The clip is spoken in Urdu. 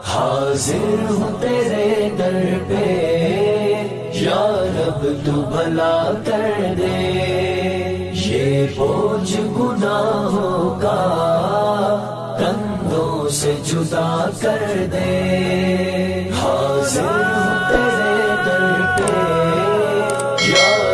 حاضر ہوں تیرے در پہ، یا رب تو بھلا کر دے۔ یہ بوجھ گناہوں کا کندھوں سے جدا کر دے۔ حاضر ہوں تیرے در پہ، یا